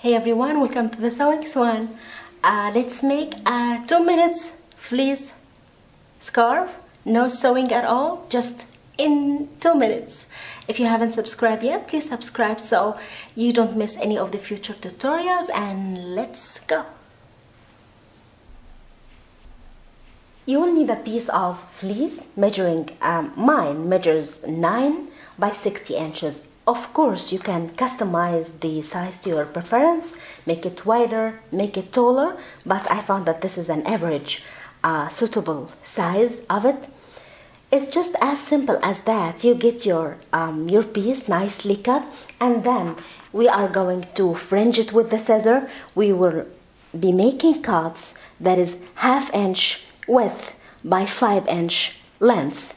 Hey everyone, welcome to the Sewing Swan. Uh, let's make a two minutes fleece scarf. No sewing at all, just in two minutes. If you haven't subscribed yet, please subscribe so you don't miss any of the future tutorials and let's go. You will need a piece of fleece measuring, um, mine measures 9 by 60 inches of course, you can customize the size to your preference, make it wider, make it taller, but I found that this is an average uh, suitable size of it. It's just as simple as that. You get your, um, your piece nicely cut and then we are going to fringe it with the scissor. We will be making cuts that is half inch width by 5 inch length.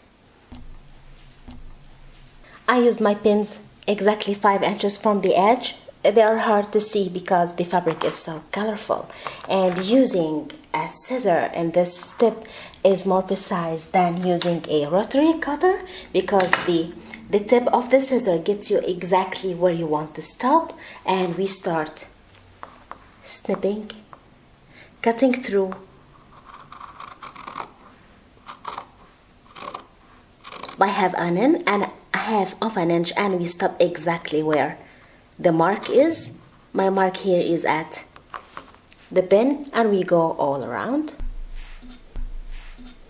I use my pins exactly 5 inches from the edge they are hard to see because the fabric is so colorful. And using a scissor in this tip is more precise than using a rotary cutter because the the tip of the scissor gets you exactly where you want to stop and we start snipping cutting through. By half an and half of an inch and we stop exactly where. The mark is my mark here is at the pin and we go all around.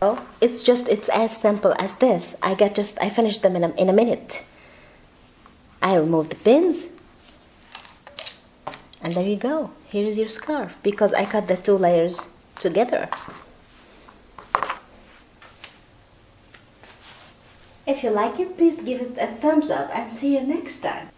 Oh it's just it's as simple as this. I get just I finished them in a, in a minute. I remove the pins and there you go. Here is your scarf because I cut the two layers together If you like it, please give it a thumbs up and see you next time.